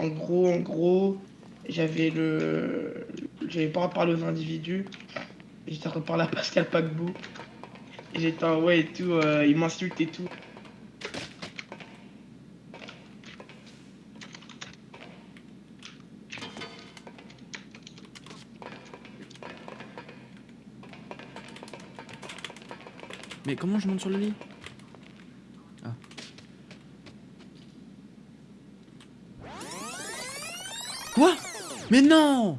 En gros, en gros, j'avais le. J'avais pas reparlé aux individus. J'étais reparlé à Pascal. Et j'étais en ouais et tout, euh, il m'insulte et tout. Mais comment je monte sur le lit? Mais non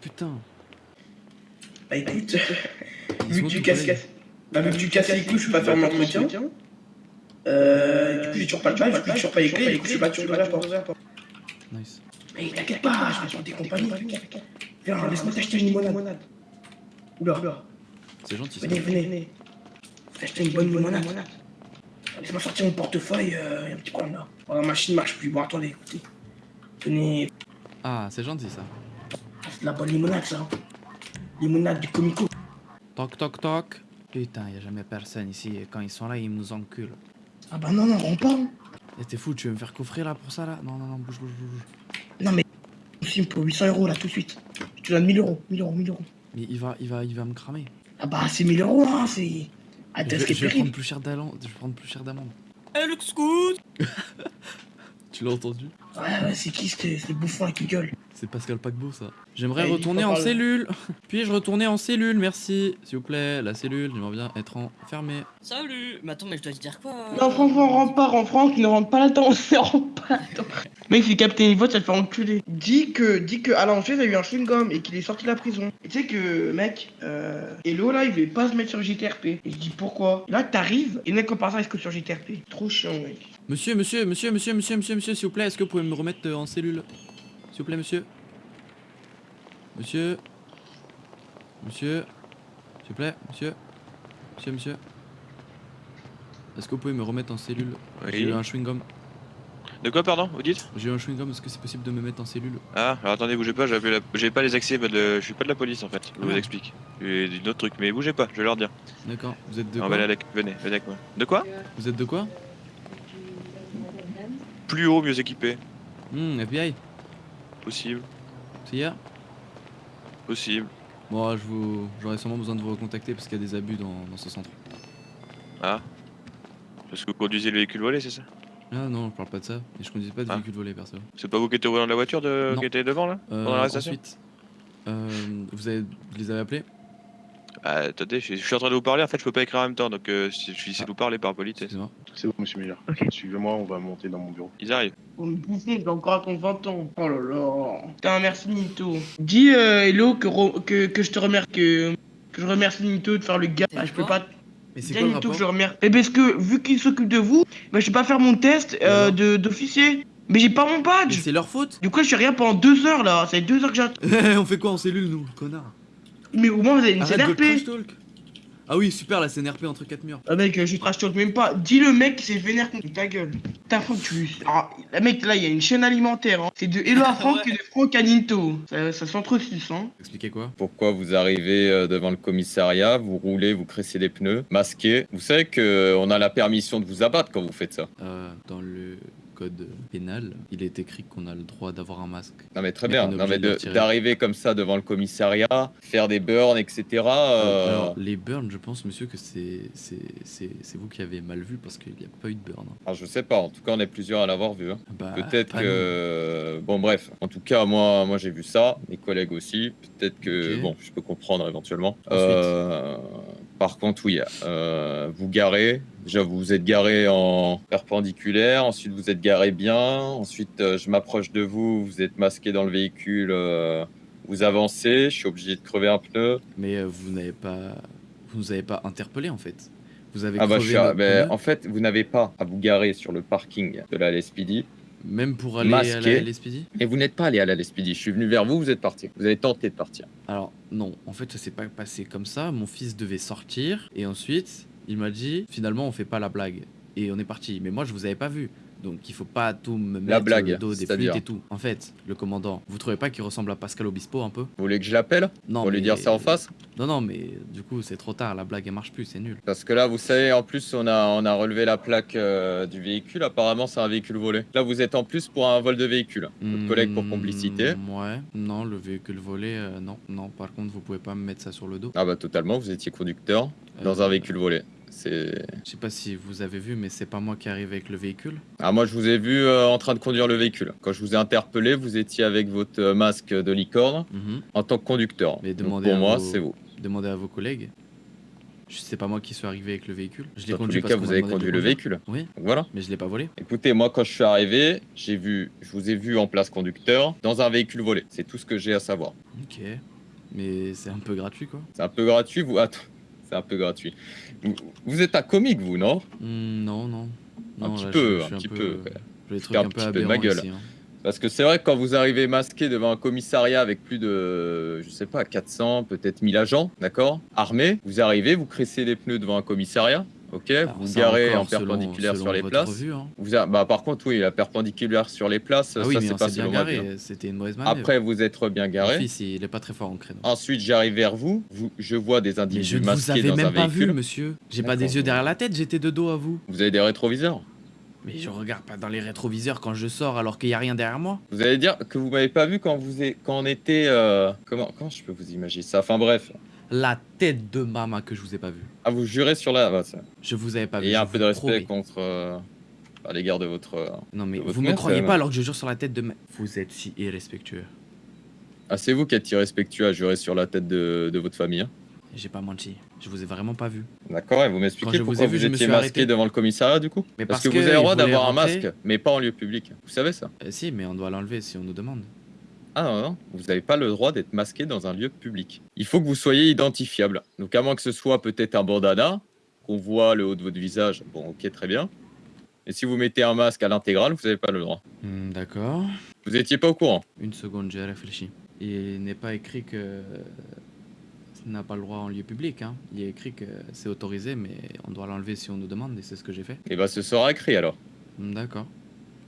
Putain. Bah écoute, vu que tu casses, bah, vu que tu casses les couilles, je peux pas faire mon entretien. Euh, du coup, j'ai toujours pas le badge, du coup, j'ai toujours pas les clés, du coup, je suis pas toujours la porte. Nice. Mais t'inquiète pas, je vais sur tes compagnies. Viens, laisse-moi t'acheter une limonade. Oula, oula. C'est gentil ça. Venez, venez, venez. Acheter une bonne limonade. Laisse-moi sortir mon portefeuille, euh, y a un petit problème là. Oh, la machine marche plus. Bon, attendez, écoutez. Tenez, Ah, c'est gentil ça. c'est de la bonne limonade ça. Limonade du comico. Toc toc toc. Putain, y a jamais personne ici. Et quand ils sont là, ils nous enculent. Ah bah non, non, on part. hein. Et t'es fou, tu veux me faire coffrer là pour ça là? Non, non, non, bouge, bouge, bouge. Non mais, on filme pour 800 euros là tout de suite. Je te donne 1000 euros, 1000 euros, 1000 euros. Mais il va, il va, il va me cramer. Ah bah c'est 1000 euros hein, c'est... Ah Je t'as ce vais, qui est je vais prendre plus cher d'amende. Je vais prendre plus cher d'amende. Eh, le scout Tu l'as entendu? Ouais, ouais, c'est qui ce bouffon qui gueule? C'est Pascal Paquebot ça. J'aimerais il retourner en parler. cellule. Puis-je retourner en cellule, merci. S'il vous plaît, la cellule, j'aimerais bien être enfermé. Salut Mais attends, mais je dois te dire quoi Non franchement, on rentre pas, en Franck, il ne rentre pas là-dedans, on ne rentre pas là-dedans. Mec, s'il capte une vote, ça te fait enculer. Dis que, dis que Alain Angers a eu un chewing-gum et qu'il est sorti de la prison. Et tu sais que, mec, euh, Hello là, il voulait pas se mettre sur JTRP. Et je dis pourquoi? Là, t'arrives, et mec, comme par ça, est-ce que sur JTRP Trop chiant, mec. Monsieur, monsieur, monsieur, monsieur, monsieur, monsieur, monsieur, s'il vous plaît, est-ce que vous pouvez me remettre euh, en cellule? S'il vous plaît, monsieur. Monsieur. Monsieur. S'il vous plaît, monsieur. Monsieur, monsieur. Est-ce que vous pouvez me remettre en cellule? J'ai eu un chewing-gum. De quoi, pardon Vous dites? J'ai eu un chewing-gum, est-ce que c'est possible de me mettre en cellule? Ah, alors attendez, bougez pas, j'ai la- pas les accès, de- je suis pas de la police en fait, je vous Ah. explique. J'ai d'un autre truc, mais bougez pas, je vais leur dire. D'accord. Vous êtes de quoi? venez, venez avec moi. De quoi? Vous êtes de quoi? Plus haut, mieux équipé. Hmm, FBI Possible, CIA possible. Bon, je vous... j'aurais sûrement besoin de vous recontacter parce qu'il y a des abus dans, dans ce centre. Ah. Parce que vous conduisez le véhicule volé, c'est ça? Ah non, je parle pas de ça. Et je conduisais pas de Ah. véhicule volé, perso. C'est pas vous qui étiez au volant de la voiture de... Qui était devant là? Euh, Pendant l'arrestation ensuite, euh, vous, avez... vous les avez appelés? Ah, attendez, je, je suis en train de vous parler, en fait je peux pas écrire en même temps, donc euh, je suis essayé de vous parler par politesse. C'est bon, monsieur Miller. Suivez-moi, on va monter dans mon bureau. Ils arrivent. Pour me bouffer, j'ai encore à ton 20 ans. Oh là là. Putain, merci Nito. Dis euh, Hello que, que, que je te remercie. Que, que je remercie Nito de faire le gars. C'est Ah, je peux pas. Mais c'est quoi le Nito que je remercie. Et parce que vu qu'il s'occupe de vous, bah, je vais pas faire mon test euh, d'officier. Mais j'ai pas mon badge. c'est leur faute Du coup, je suis rien pendant deux heures là. Ça fait deux heures que j'attends. On fait quoi en cellule, nous, connard? Mais au moins, vous avez une Arrête de CNRP. trash talk Ah oui, super, la CNRP entre quatre murs. Ah mec, je trash talk même pas. Dis le mec qui s'est vénère contre ta gueule. Putain, Franck, tu. Ah, la mec, là, il y a une chaîne alimentaire. Hein. C'est de Hello à Franck et de Franck à Ninto. Ça, ça s'entresuce, hein. Expliquez quoi? Pourquoi vous arrivez euh, devant le commissariat, vous roulez, vous cressez les pneus, masqué. Vous savez que euh, on a la permission de vous abattre quand vous faites ça. euh, Dans le code pénal, il est écrit qu'on a le droit d'avoir un masque. Non mais très bien. Non mais d'arriver comme ça devant le commissariat, faire des burns, etc. euh, Alors, les burns, je pense, monsieur, que c'est c'est- c'est c'est vous qui avez mal vu parce qu'il n'y a pas eu de burn. alors, je sais pas. En tout cas, on est plusieurs à l'avoir vu. hein. Bah, Peut-être que bon bref. En tout cas, moi, moi j'ai vu ça. Mes collègues aussi. Peut-être que bon, je peux comprendre éventuellement. Euh, par contre, oui. euh, vous garez. Déjà, vous vous êtes garé en perpendiculaire. Ensuite, vous êtes garé bien. Ensuite, euh, je m'approche de vous. Vous êtes masqué dans le véhicule. euh, vous avancez. Je suis obligé de crever un pneu. Mais euh, vous n'avez pas, vous nous avez pas interpellé en fait. Vous avez Ah bah, je crevé suis à- notre ben, pneu, en fait, vous n'avez pas à vous garer sur le parking de la LSPD. même pour aller à masqué. la LSPD. Et vous n'êtes pas allé à la LSPD. Je suis venu vers vous, vous êtes parti. Vous avez tenté de partir. Alors non, en fait ça s'est pas passé comme ça. Mon fils devait sortir et ensuite il m'a dit finalement on fait pas la blague et on est parti. Mais moi je vous avais pas vu. Donc il faut pas tout me mettre La sur blague, le dos des flûtes et tout. En fait, le commandant, vous trouvez pas qu'il ressemble à Pascal Obispo un peu? Vous voulez que je l'appelle? Non, Pour lui dire ça en face? Non, non, mais du coup, c'est trop tard. La blague, elle marche plus, c'est nul. Parce que là, vous savez, en plus, on a, on a relevé la plaque euh, du véhicule. Apparemment, c'est un véhicule volé. Là, vous êtes en plus pour un vol de véhicule. Votre collègue pour Hmm, complicité. Ouais. Non, le véhicule volé, euh, non. Non, par contre, vous pouvez pas me mettre ça sur le dos. Ah bah totalement, vous étiez conducteur dans Euh, un véhicule volé. C'est. Je sais pas si vous avez vu, mais c'est pas moi qui arrive avec le véhicule. Ah moi je vous ai vu euh, en train de conduire le véhicule. Quand je vous ai interpellé, vous étiez avec votre euh, masque de licorne Mhm. en tant que conducteur. Mais Donc, pour à moi, vos- c'est vous. Demandez à vos collègues. Sais pas moi qui suis arrivé avec le véhicule. Je l'ai Dans tous conduit les cas, vous avez conduit le véhicule. Oui, Donc voilà. mais je l'ai pas volé. Écoutez, moi quand je suis arrivé, j'ai vu, je vous ai vu en place conducteur dans un véhicule volé. C'est tout ce que j'ai à savoir. Ok. Mais c'est un peu gratuit, quoi. C'est un peu gratuit, vous. Attends, c'est un peu gratuit. Vous, vous êtes un comique, vous, non? Hmm, non, non. Un Non, petit là, peu, je- je un petit peu-. J'ai trucs un un petit peu de ma gueule. ici, hein. Parce que c'est vrai que quand vous arrivez masqué devant un commissariat avec plus de, je sais pas, 400, peut-être 1000 agents, d'accord? Armés, vous arrivez, vous crissez les pneus devant un commissariat, ok Alors, Vous ça garez encore, en perpendiculaire selon- sur les selon places. votre vue, hein. Vous a- bah, par contre, oui, la perpendiculaire sur les places, Ah oui, ça mais c'est pas selon garé. vue, hein. C'était une mauvaise manœuvre. Après, vous êtes bien garé. fils, il est pas très fort en créneau. Ensuite, j'arrive vers vous. vous. Je vois des Mais je individus ne vous masqués avais dans un même pas véhicule. vu, monsieur. J'ai pas des yeux derrière la tête, j'étais de dos à vous. Vous avez des rétroviseurs. Mais je regarde pas dans les rétroviseurs quand je sors alors qu'il y a rien derrière moi. Vous allez dire que vous m'avez pas vu quand vous êtes, quand on était, euh, comment, comment je peux vous imaginer ça? Enfin bref, La tête de maman que je vous ai pas vu. à vous jurer sur la, bah, ça. Je vous avais pas Et vu. il y a un peu de respect promets. contre, euh, à l'égard de votre. euh, Non mais votre vous me mère, croyez même. pas alors que je jure sur la tête de ma... Vous êtes si irrespectueux. Ah, c'est vous qui êtes irrespectueux à jurer sur la tête de, de votre famille. hein. J'ai pas menti. Je vous ai vraiment pas vu. D'accord Et vous m'expliquez je vous pourquoi ai vous, je me étiez masqué arrêté. devant le commissariat du coup Mais Parce parce que, vous avez le droit d'avoir un masque, mais pas en lieu public. Vous savez ça Euh, si, mais on doit l'enlever si on nous demande. Ah non, non, vous n'avez pas le droit d'être masqué dans un lieu public. Il faut que vous soyez identifiable. Donc à moins que ce soit peut-être un bandana, qu'on voit le haut de votre visage, bon ok très bien. Et si vous mettez un masque à l'intégrale, vous n'avez pas le droit. Hmm, D'accord. Vous étiez pas au courant. Une seconde, j'ai réfléchi. Il n'est pas écrit que ça n'a pas le droit en lieu public. Hein. Il est écrit que c'est autorisé, mais on doit l'enlever si on nous demande, et c'est ce que j'ai fait. Et bah ce sera écrit alors. Hmm, D'accord.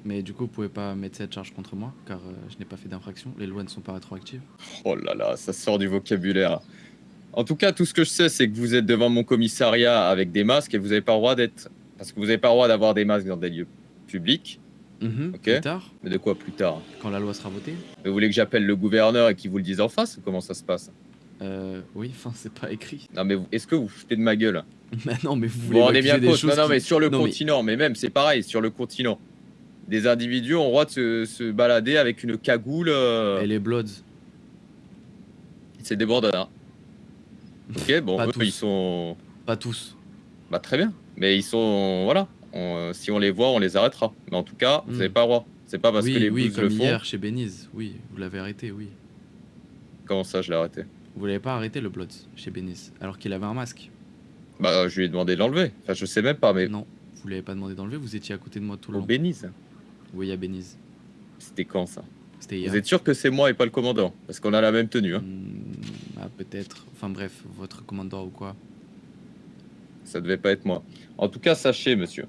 Mais du coup, vous pouvez pas mettre cette charge contre moi, car euh, je n'ai pas fait d'infraction. Les lois ne sont pas rétroactives. Oh là là, ça sort du vocabulaire. En tout cas, tout ce que je sais, c'est que vous êtes devant mon commissariat avec des masques et vous n'avez pas le droit d'être. Parce que vous n'avez pas le droit d'avoir des masques dans des lieux publics. Mhm, Ok. Plus tard, Mais de quoi plus tard? Quand la loi sera votée. Vous voulez que j'appelle le gouverneur et qu'il vous le dise en face ou comment ça se passe? Euh, oui, enfin, c'est pas écrit. Non mais est-ce que vous foutez de ma gueule? Mais non, mais vous voulez vous rendez bien des compte? Non, choses non, qui- mais sur le Non, mais- continent, mais même c'est pareil, sur le continent. Des individus ont le droit de se, se balader avec une cagoule. euh, Et les Bloods. C'est des bandanas. Ok, bon, Pas eux, tous. ils sont. Pas tous. Bah très bien. Mais ils sont. Voilà. On- euh, si on les voit, on les arrêtera. Mais en tout cas, vous Hmm. n'avez pas le droit. C'est pas parce oui, que les oui, comme le font. hier chez Beniz. Oui, vous l'avez arrêté, oui. Comment ça, je l'ai arrêté? Vous l'avez pas arrêté le Bloods chez Beniz, alors qu'il avait un masque. Bah, je lui ai demandé de l'enlever. Enfin, je sais même pas, mais. Non, vous l'avez pas demandé d'enlever, vous étiez à côté de moi tout le Au long. Bénize. Oui, à Beniz. C'était quand ça? C'était hier. Vous êtes sûr que c'est moi et pas le commandant? Parce qu'on a la même tenue. Hein. Hmm, ah, peut-être. Enfin bref, votre commandant ou quoi. Ça devait pas être moi. En tout cas, sachez, monsieur,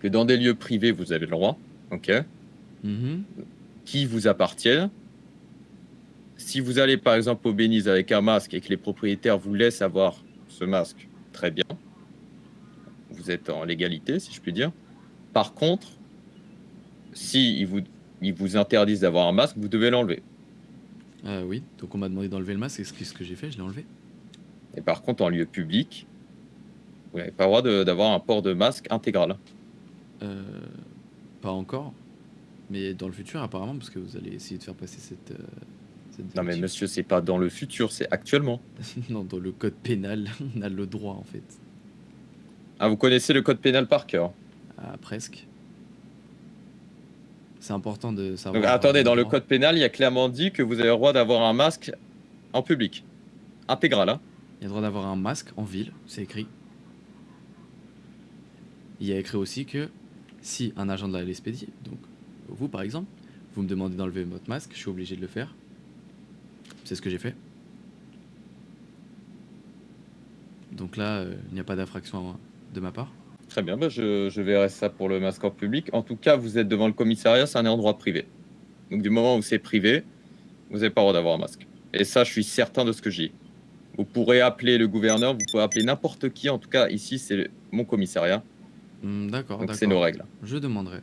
que dans des lieux privés, vous avez le droit, ok, Mhm. qui vous appartiennent. Si vous allez par exemple au Bénize avec un masque et que les propriétaires vous laissent avoir ce masque, très bien. Vous êtes en légalité, si je puis dire. Par contre, si ils vous, ils vous interdisent d'avoir un masque, vous devez l'enlever. Euh, oui, donc on m'a demandé d'enlever le masque, et c'est ce que j'ai fait, je l'ai enlevé. Et par contre, en lieu public, vous n'avez pas le droit d'avoir un port de masque intégral. Euh, pas encore, mais dans le futur apparemment, parce que vous allez essayer de faire passer cette... euh, cette Non mais monsieur, c'est pas dans le futur, c'est actuellement. non, dans le code pénal, on a le droit en fait. Ah, vous connaissez le code pénal par cœur? Ah, presque. C'est important de savoir. Donc attendez, dans le code pénal, il y a clairement dit que vous avez le droit d'avoir un masque en public. Intégral, hein. Il y a le droit d'avoir un masque en ville, c'est écrit. Il y a écrit aussi que si un agent de la LSPD, donc vous par exemple, vous me demandez d'enlever votre masque, je suis obligé de le faire. C'est ce que j'ai fait. Donc là, euh, il n'y a pas d'infraction de ma part. Très bien, bah, je, je verrai ça pour le masque en public. En tout cas, vous êtes devant le commissariat, c'est un endroit privé. Donc du moment où c'est privé, vous n'avez pas le droit d'avoir un masque. Et ça, je suis certain de ce que j'ai. Vous pourrez appeler le gouverneur, vous pouvez appeler n'importe qui. En tout cas, ici, c'est mon commissariat. Hmm, D'accord, c'est nos règles. Je demanderai.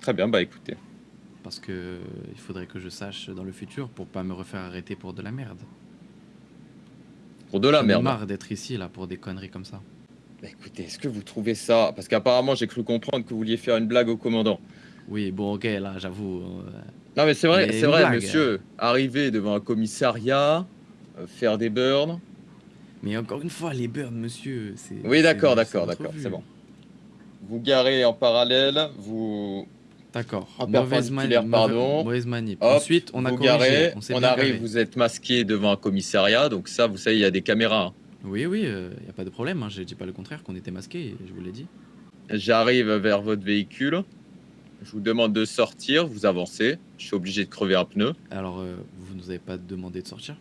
Très bien, bah écoutez. Parce que euh, il faudrait que je sache dans le futur pour pas me refaire arrêter pour de la merde. Pour de la merde. marre d'être ici là pour des conneries comme ça. Bah, écoutez, est-ce que vous trouvez ça? Parce qu'apparemment, j'ai cru comprendre que vous vouliez faire une blague au commandant. Oui, bon, ok, là, j'avoue. euh, Non, mais c'est vrai, Mais c'est une vrai, blague. monsieur. Arriver devant un commissariat, euh, faire des burns. Mais encore une fois, les burns, monsieur, c'est. Oui, c'est- d'accord, c'est d'accord, d'accord, vue. c'est bon. Vous garez en parallèle, vous D'accord. En Mauvaise, mani- perpendiculaire, mauvaise- pardon. mauvaise manip. Hop, Ensuite, on a vous corrigé. garez, on s'est arrive, garé. vous êtes masqué devant un commissariat, donc ça, vous savez, il y a des caméras. hein. Oui, oui, il n'y a pas de problème. Hein. Je dis pas le contraire qu'on était masqués, je vous l'ai dit. J'arrive vers votre véhicule, je vous demande de sortir, vous avancez, je suis obligé de crever un pneu. Alors, euh, vous nous avez pas demandé de sortir?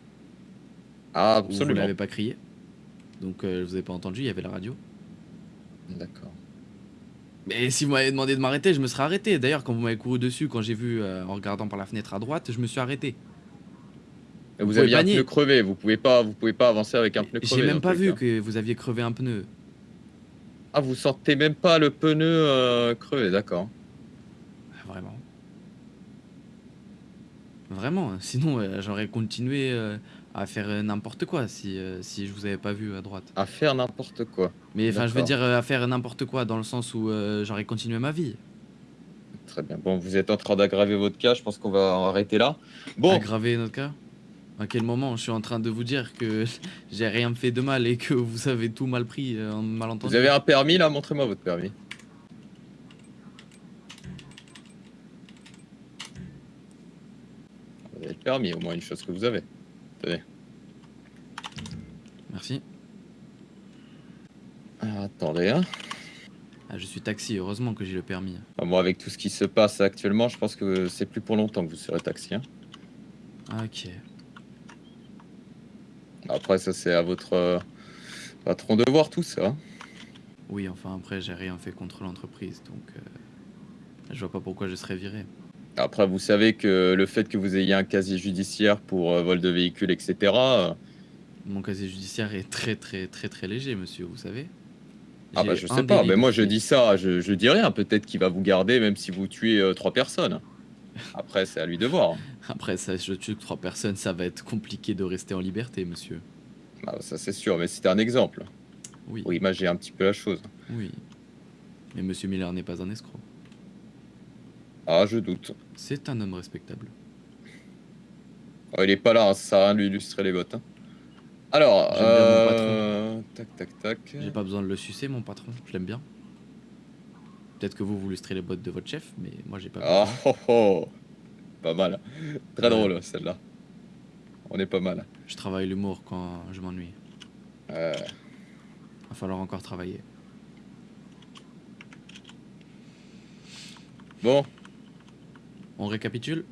Ah, Ou Vous absolument. l'avez pas crié? Donc, euh, vous avez pas entendu, il y avait la radio. D'accord. Mais si vous m'avez demandé de m'arrêter, je me serais arrêté. D'ailleurs, quand vous m'avez couru dessus, quand j'ai vu euh, en regardant par la fenêtre à droite, je me suis arrêté. Vous, pouvez aviez un pneu crevé, vous pouvez pas, vous pouvez pas avancer avec un pneu crevé. J'ai même pas vu cas. que vous aviez crevé un pneu. Ah, vous sentez même pas le pneu euh, crevé, d'accord. Ah, Vraiment. Vraiment. hein. Sinon, euh, j'aurais continué euh, à faire n'importe quoi si, si je vous avais pas vu à droite. À faire n'importe quoi. Mais enfin, je veux dire à faire n'importe quoi dans le sens où j'aurais continué ma vie. Très bien. Bon, vous êtes en train d'aggraver votre cas, je pense qu'on va en arrêter là. Bon, Aggraver notre cas? À quel moment je suis en train de vous dire que j'ai rien fait de mal et que vous avez tout mal pris euh, en malentendu vous avez un permis là? Montrez-moi votre permis. Vous avez le permis, au moins une chose que vous avez. Merci. Alors, attendez, hein. Ah, je suis taxi, heureusement que j'ai le permis. Ah, moi, avec tout ce qui se passe actuellement, je pense que c'est plus pour longtemps que vous serez taxi. hein. Ah, Ok. Après, ça, c'est à votre euh, patron de voir tout ça. hein. Oui, enfin après, j'ai rien fait contre l'entreprise, donc euh, je vois pas pourquoi je serais viré. Après, vous savez que le fait que vous ayez un casier judiciaire pour euh, vol de véhicule, etc., euh, Mon casier judiciaire est très très très très léger, monsieur, vous savez. ah bah je sais pas, mais moi je dis ça, je, je dis rien, peut-être qu'il va vous garder même si vous tuez trois personnes. Après, c'est à lui de voir. Après, ça, je tue trois personnes, ça va être compliqué de rester en liberté, monsieur. Ah, ça c'est sûr, mais c'était un exemple. Oui, Oui, moi j'ai un petit peu la chose. oui. Mais monsieur Miller n'est pas un escroc. Ah, je doute. C'est un homme respectable. Oh, il est pas là, hein, ça sert à rien de lui illustrer les bottes. hein. Alors, J'aime bien mon euh... tac tac tac. J'ai pas besoin de le sucer, mon patron, je l'aime bien. Peut-être que vous vous lustrez les bottes de votre chef, mais moi j'ai pas Ah besoin. oh, oh. Pas mal. Très Ouais. drôle celle-là. On est pas mal. Je travaille l'humour quand je m'ennuie. Euh, Va falloir encore travailler. Bon, On récapitule?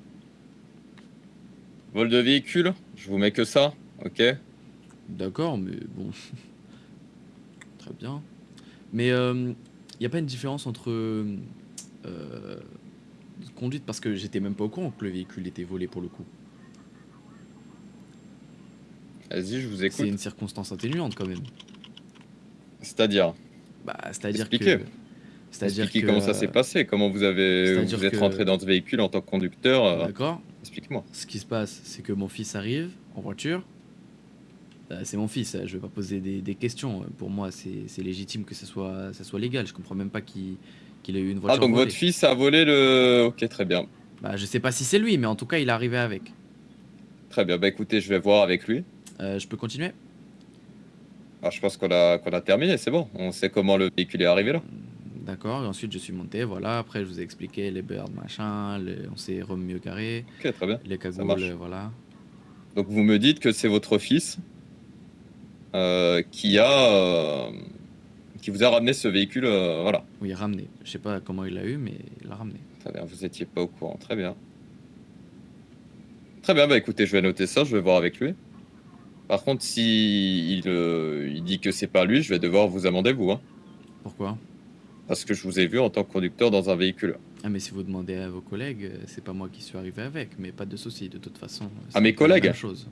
Vol de véhicule, je vous mets que ça, ok? D'accord, mais bon. Très bien. Mais il n'y a pas une différence entre euh, conduite parce que j'étais même pas au courant que le véhicule était volé pour le coup. Vas-y, je vous C'est écoute. une circonstance atténuante quand même. C'est-à-dire, Bah, c'est-à-dire Expliquez. que. C'est-à-dire expliquez que, comment ça s'est passé, comment vous avez vous êtes que- rentré dans ce véhicule en tant que conducteur. euh, D'accord. Explique-moi. Ce qui se passe, c'est que mon fils arrive en voiture. Euh, c'est mon fils, je vais pas poser des, des questions. Pour moi, c'est légitime que ça soit, ça soit légal. Je comprends même pas qu'il ait eu une voiture Ah donc volée. votre fils a volé le. Ok, très bien, Bah, je sais pas si c'est lui, mais en tout cas, il est arrivé avec. très bien. Bah écoutez, je vais voir avec lui. Euh, je peux continuer? Ah, je pense qu'on a qu'on a terminé, c'est bon. On sait comment le véhicule est arrivé là. D'accord, et ensuite je suis monté, voilà. Après, je vous ai expliqué les birds, machin, les- on s'est remis mieux carré, Ok, très bien. les cagoules, voilà. Donc vous me dites que c'est votre fils qui a euh, qui vous a ramené ce véhicule, euh, voilà. Oui, ramené. Je sais pas comment il l'a eu, mais il l'a ramené. Très bien, vous étiez pas au courant, très bien. Très bien, bah écoutez, je vais noter ça, je vais voir avec lui. Par contre, si il, euh, il dit que c'est pas lui, je vais devoir vous amender vous. Hein. Pourquoi? Parce que je vous ai vu en tant que conducteur dans un véhicule. Ah mais si vous demandez à vos collègues, euh, c'est pas moi qui suis arrivé avec, mais pas de souci, de toute façon. Ah, mes collègues chose.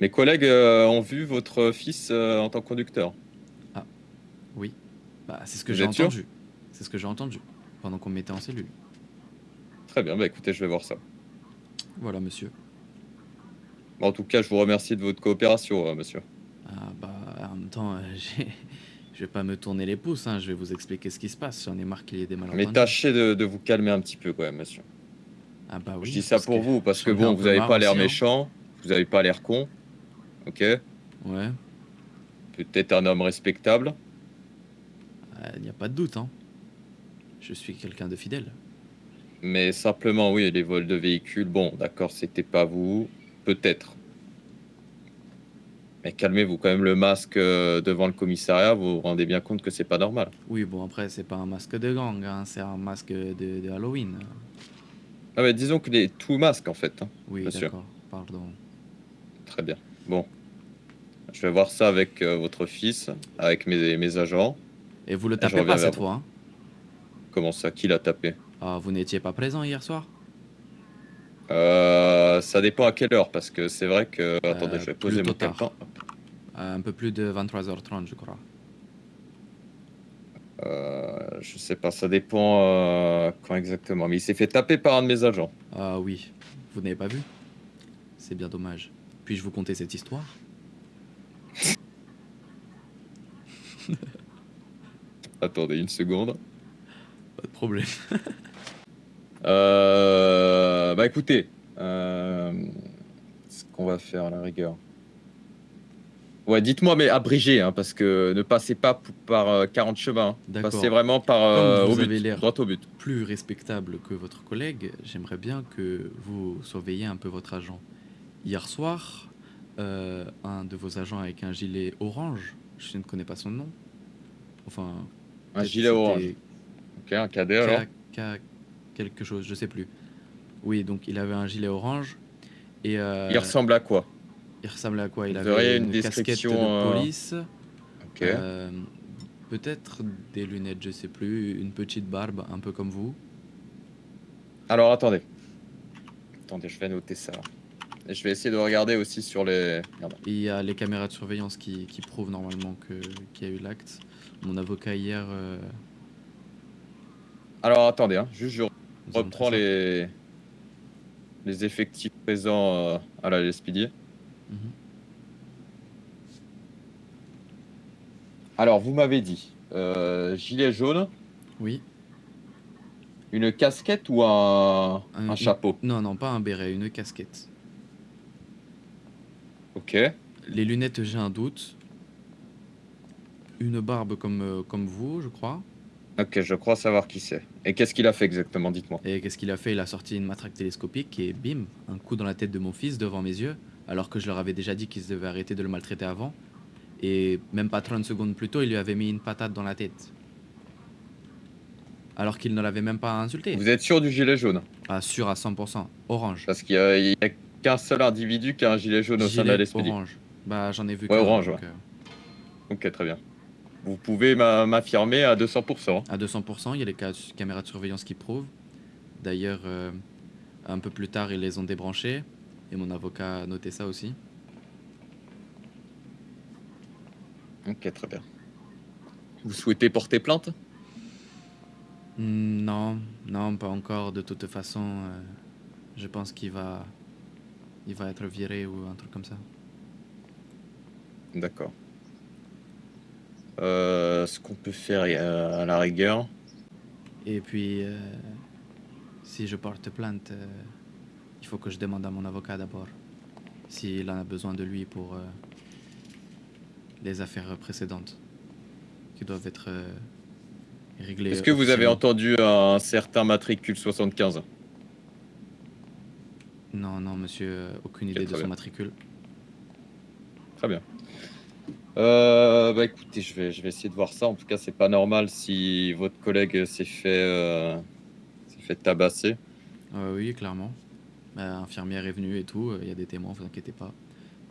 Mes collègues euh, ont vu votre fils euh, en tant que conducteur. Oui. Bah c'est ce que j'ai entendu. C'est ce que j'ai entendu pendant qu'on m'était en cellule. Très bien, bah écoutez, je vais voir ça. Voilà monsieur. En tout cas, je vous remercie de votre coopération, euh, monsieur. Ah bah en même temps, je vais pas me tourner les pouces, hein, je vais vous expliquer ce qui se passe. J'en ai marre qu'il y ait des malentendus. Mais tâchez de, de vous calmer un petit peu quand même, monsieur. Ah bah oui. je dis ça pour vous, parce que bon, vous avez pas l'air hein. méchant, vous avez pas l'air con. Ok Ouais, Peut-être un homme respectable. il n'y a pas de doute, hein. Je suis quelqu'un de fidèle. Mais simplement, oui, les vols de véhicules, bon, d'accord, c'était pas vous. Peut-être. Mais calmez-vous quand même le masque euh, devant le commissariat, vous vous rendez bien compte que c'est pas normal. Oui, bon après c'est pas un masque de gang, hein, c'est un masque de, de Halloween. Ah mais disons qu'il est tout masque en fait. hein. Oui, d'accord, pardon. Très bien. Bon. Je vais voir ça avec euh, votre fils, avec mes, mes agents. Et vous le tapez pas cette fois, hein Comment ça Qui l'a tapé? Ah, vous n'étiez pas présent hier soir? Euh, Ça dépend à quelle heure, parce que c'est vrai que... Attendez, je vais poser mon tard. temps. À Un peu plus de 23h30, je crois. Euh, je sais pas, ça dépend euh, quand exactement. Mais il s'est fait taper par un de mes agents. Ah oui, vous n'avez pas vu? C'est bien dommage. Puis-je vous conter cette histoire? Attendez une seconde. Pas de problème. Euh, bah écoutez, euh, ce qu'on va faire à la rigueur. Ouais, dites-moi, mais abrégé, hein, parce que ne passez pas par euh, 40 chemins. hein. D'accord. Passez vraiment par euh, Comme au vous avez but, l'air- droit au but. Plus respectable que votre collègue, j'aimerais bien que vous surveilliez un peu votre agent. Hier soir, euh, un de vos agents avec un gilet orange, je ne connais pas son nom. Enfin, Un gilet orange. Ok, un cadet alors. Quelque chose, je sais plus. Oui, donc il avait un gilet orange et euh, Il ressemble à quoi? il ressemblait à quoi? Il Vous avait une, une casquette de description, euh, police, Ok. euh, peut-être des lunettes, je sais plus, une petite barbe, un peu comme vous. Alors attendez. Attendez, je vais noter ça. Et je vais essayer de regarder aussi sur les. Merde. Il y a les caméras de surveillance qui, qui prouvent normalement qu'il y a eu l'acte. Mon avocat hier. euh, Alors attendez, hein, juste je nous a reprends montré ça. les les effectifs présents euh, à la LSPD. Mhm. Alors vous m'avez dit euh, gilet jaune, Oui. une casquette ou un, Un- un chapeau? Non, non, pas un béret, une casquette. Ok. Les lunettes, j'ai un doute. Une barbe comme, euh, comme vous, je crois. Ok, je crois savoir qui c'est. Et qu'est-ce qu'il a fait exactement Dites-moi. Et qu'est-ce qu'il a fait? Il a sorti une matraque télescopique et bim, un coup dans la tête de mon fils devant mes yeux, alors que je leur avais déjà dit qu'ils devaient arrêter de le maltraiter avant. Et même pas 30 secondes plus tôt, il lui avait mis une patate dans la tête. Alors qu'il ne l'avait même pas insulté. Vous êtes sûr du gilet jaune? Ah, sûr à 100%. Orange. Parce qu'il y a, qu'un seul individu qui a un gilet jaune au sein de la orange. Bah, j'en ai vu Ouais, qu'un, orange, donc, ouais. euh, Ok, très bien. Vous pouvez m'a- m'affirmer à 200%. À 200%, il y a les ca- caméras de surveillance qui prouvent. D'ailleurs, euh, un peu plus tard, ils les ont débranchées. Et mon avocat a noté ça aussi. Ok, très bien. Vous souhaitez porter plainte? Hmm, Non, non, pas encore. De toute façon, euh, je pense qu'il va, il va être viré ou un truc comme ça. D'accord. Euh, ce qu'on peut faire euh, à la rigueur. Et puis, euh, si je porte plainte, euh, il faut que je demande à mon avocat d'abord s'il en a besoin de lui pour les affaires précédentes qui doivent être réglées. Est-ce que vous avez entendu un certain matricule 75 Non, non, monsieur, aucune idée de son matricule. Très bien. Euh, bah écoutez, je vais, je vais essayer de voir ça. En tout cas, c'est pas normal si votre collègue s'est fait, euh, s'est fait tabasser. Euh, oui, clairement. Bah, infirmière est venue et tout, il y a des témoins, vous inquiétez pas.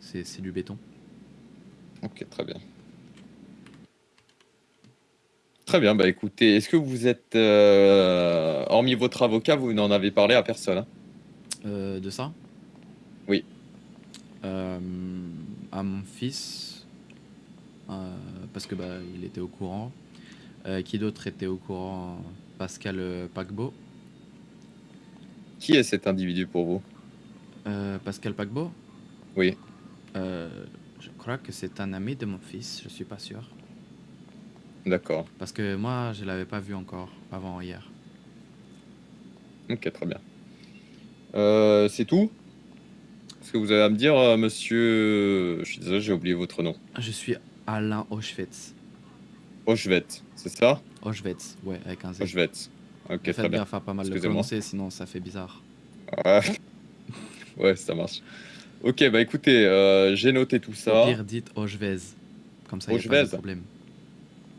C'est c'est du béton. Ok, très bien. Très bien, bah écoutez, est-ce que vous êtes, euh, hormis votre avocat, vous n'en avez parlé à personne hein? Euh, de ça? Oui. Euh, à mon fils, euh, parce que bah, il était au courant. Euh, qui d'autre était au courant Pascal euh, Paquebot. Qui est cet individu pour vous? Euh, Pascal Paquebot Oui. Euh, je crois que c'est un ami de mon fils, je suis pas sûr. D'accord. Parce que moi, je l'avais pas vu encore avant hier. Ok, très bien. Euh, c'est tout? Est-ce que vous avez à me dire, euh, monsieur... Je suis désolé, j'ai oublié votre nom. Je suis Alain Auschwitz. Auschwet, c'est ça? Auschwitz, ouais, avec un Z. Auschwet. Ok, Faites très bien. gaffe à pas mal le Excusez-moi. prononcer, sinon ça fait bizarre. Ouais. ouais, ça marche. Ok, bah écoutez, euh, j'ai noté tout Au ça. pire, dites Auschwitz. Comme ça, il n'y a pas de Auschwitz problème.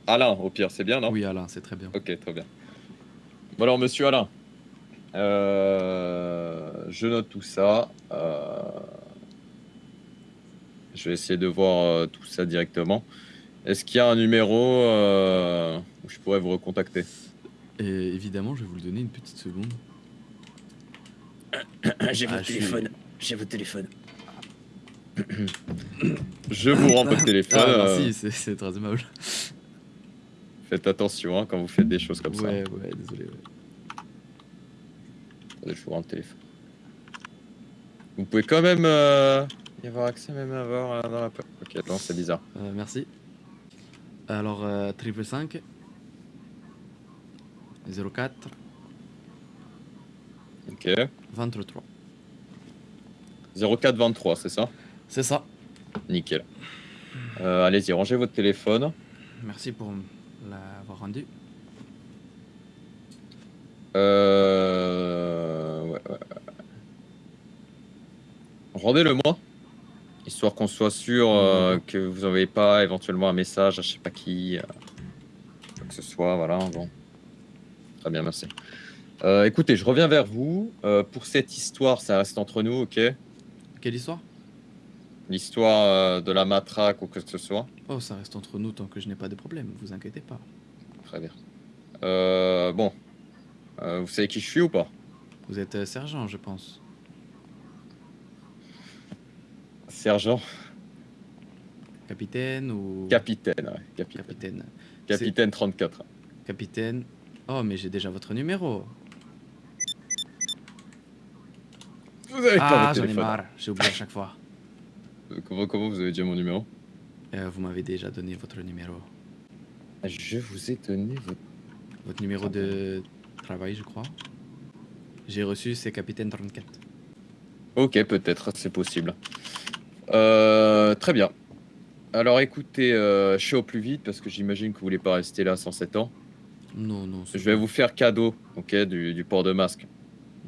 Alain, au pire, c'est bien, non? Oui, Alain, c'est très bien. Ok, très bien. Bon alors, monsieur Alain, euh, je note tout ça. euh, je vais essayer de voir euh, tout ça directement. Est-ce qu'il y a un numéro euh, où je pourrais vous recontacter? Et évidemment, je vais vous le donner une petite seconde. J'ai Ah, votre je suis- téléphone. J'ai votre téléphone. Je vous rends votre téléphone. Ah, euh, merci, c'est- c'est très aimable. faites attention hein, quand vous faites des choses comme ça. Ouais, ouais, désolé. ouais. Attendez, Je vous rends le téléphone. Vous pouvez quand même euh, y avoir accès même à voir euh, dans la... Ok, non, c'est bizarre. Euh, merci. Alors, euh, triple 5 04 Ok. 23. 0423, c'est ça? C'est ça. Nickel. Euh, Allez-y, rangez votre téléphone. Merci pour l'avoir rendu. Euh... Ouais, ouais, ouais. Rendez-le moi. Histoire qu'on soit sûr euh, que vous n'envoyez pas éventuellement un message à je sais pas qui. euh, quoi que ce soit, voilà. Bon. Très bien, merci. Euh, écoutez, je reviens vers vous. Pour cette histoire, ça reste entre nous, ok? Quelle histoire? L'histoire de la matraque ou que ce soit. Oh, ça reste entre nous tant que je n'ai pas de problème, vous inquiétez pas. Très bien. Bon. Vous savez qui je suis ou pas? Vous êtes sergent, je pense. Sergent Capitaine ou. Capitaine, ouais. Capitaine. Capitaine. Capitaine 34. Capitaine. Oh, mais j'ai déjà votre numéro. Vous avez pas Ah, j'en ai marre, j'ai oublié à chaque fois. Euh, Comment, comment vous avez déjà mon numéro? Euh, vous m'avez déjà donné votre numéro. Je vous ai donné votre... Votre numéro de travail, je crois. J'ai reçu, c'est Capitaine 34. Ok, peut-être, c'est possible. Euh, très bien. Alors écoutez, euh, je suis au plus vite parce que j'imagine que vous voulez pas rester là 107 ans. Non, non. Je vais vous faire cadeau, ok, du, du port de masque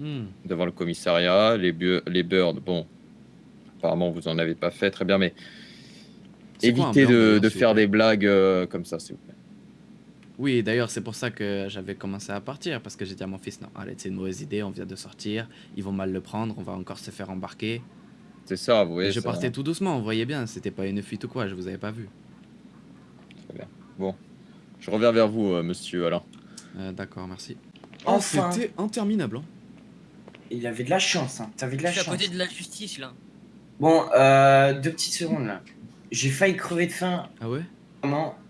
Hmm. devant le commissariat. Les, les birds, bon, apparemment vous en avez pas fait, très bien, mais quoi évitez de, faire des blagues euh, comme ça, s'il vous plaît. Oui, d'ailleurs, c'est pour ça que j'avais commencé à partir, parce que j'ai dit à mon fils, non, arrête, c'est une mauvaise idée, on vient de sortir, ils vont mal le prendre, on va encore se faire embarquer. C'est ça, vous voyez. Et je ça- partais tout doucement, vous voyez bien, c'était pas une fuite ou quoi, je vous avais pas vu. Je reviens vers vous, euh, monsieur Alain. Euh, D'accord, merci. Enfin. Oh, C'était interminable. hein. Il avait de la chance, hein. T'avais de Je la suis à chance. côté de la justice là. Bon, euh, deux petites secondes là. J'ai failli crever de faim. Ah ouais?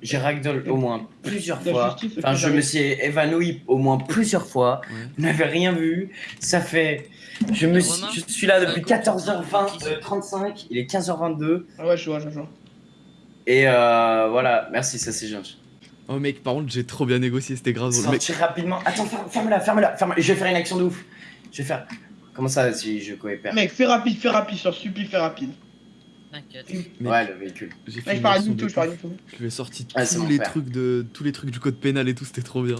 J'ai ragdoll au moins plusieurs fois. Enfin, je me suis évanoui au moins plusieurs fois. Ouais. Vous n'avez rien vu. Ça fait. Je, me suis... Romain, je suis là depuis euh, 14h20, euh, 35. Il est 15h22. Ah ouais, je vois, je vois. Et euh, voilà, merci, ça c'est gentil. Oh mec, par contre, j'ai trop bien négocié, c'était grave drôle. Mec, Sortir rapidement. Attends, ferme- ferme-la, ferme-la, ferme Je vais faire une action de ouf. Je vais faire. Comment ça si je coopère Mec, fais rapide, fais rapide, sur supplie, fais rapide. T'inquiète. Ouais, le véhicule. j'ai fait je une parle Nito, de je parle. Nito. Je lui ai sorti Ah, c'est tous les trucs de tous les trucs du code pénal et tout, c'était trop bien.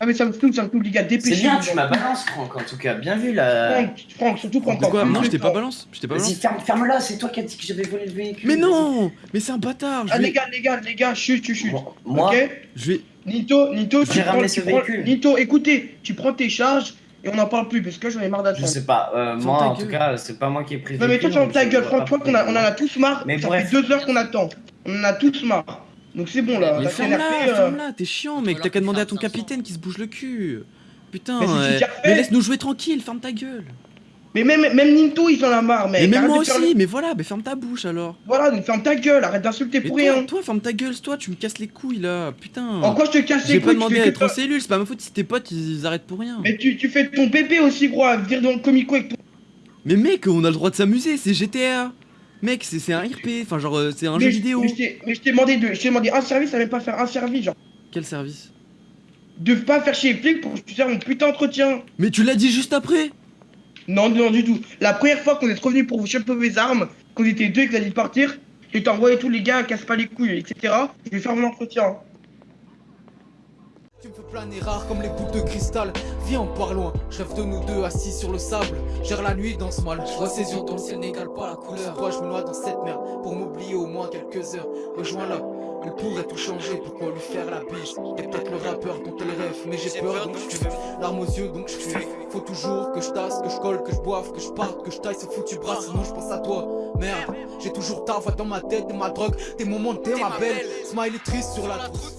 Ah, mais ça me saoule, ça me saoule, les gars, C'est dépêchez bien, tu m'as balance, Franck, en tout cas. Bien vu là. Franck, Franck, surtout prends De quoi Non, je t'ai pas balance, je t'ai pas Vas-y, balance. ferme, ferme-la, c'est toi qui as dit que j'avais volé le véhicule. Mais non Mais c'est un bâtard, je Ah, vais les gars, les gars, les gars, chut, chut, chut. Moi, moi, Ok je vais Nito, Nito, J'ai tu prends, ramené tu ce prends- véhicule. Nito, écoutez, tu prends tes charges et on n'en parle plus parce que j'en ai marre je d'attendre. sais pas. euh, moi, en tout cas, c'est pas moi qui ai pris le Non mais toi véhicule, ferme ta gueule, je qu'on a, on en a tous marre, Mais ça bref. fait deux heures qu'on attend. On en a tous marre. Donc c'est bon là. Mais ferme-la, euh, ferme-la, t'es chiant, mec. T'as qu'à demander à ton 500. capitaine qui se bouge le cul. Putain, Mais euh, mais laisse-nous jouer tranquille, ferme ta gueule. Mais même, même Ninto, ils en a marre, mec. Mais même moi faire aussi, le- mais voilà, mais ferme ta bouche alors. Voilà, donc ferme ta gueule, arrête d'insulter pour toi, rien. toi, ferme ta gueule, toi, tu me casses les couilles là, putain. En quoi je te casse les J'ai couilles pas tu demandé à être en cellule, c'est pas ma faute si tes potes ils arrêtent pour rien. Mais tu, tu fais ton pépé aussi, gros, à venir dans le comico avec ton. Mais mec, on a le droit de s'amuser, c'est GTA. Mec, c'est un RP, enfin genre euh, c'est un mais jeu je- vidéo. Mais je t'ai- demandé, de, je t'ai demandé un service, ça même pas faire un service, genre. Quel service? De pas faire chier les flics pour que je te fasse mon putain d'entretien. Mais tu l'as dit juste après Non, non, du tout. La première fois qu'on est revenu pour vous choper vos armes, qu'on était deux et que vous alliez partir, je t'ai envoyé tous les gars, casse pas les couilles, etc. Je vais faire mon entretien. Tu me fais planer rare comme les boules de cristal. Viens on part loin, je rêve de nous deux assis sur le sable. Gère la nuit dans ce mal, je vois ses yeux dans le ciel n'égale pas la couleur. Toi je me noie dans cette merde pour m'oublier au moins quelques heures. Rejoins-la, elle pourrait tout changer, pourquoi lui faire la bise? T'es peut-être le rappeur dont elle rêve, mais j'ai peur donc je Larmes aux yeux donc je fuis. Faut toujours que je tasse, que je colle, que je boive, que je parte, que je taille. Ce foutu bras Sinon je pense à toi, merde J'ai toujours ta voix dans ma tête et ma drogue Tes moments, t'es ma belle. Smiley triste sur la trousse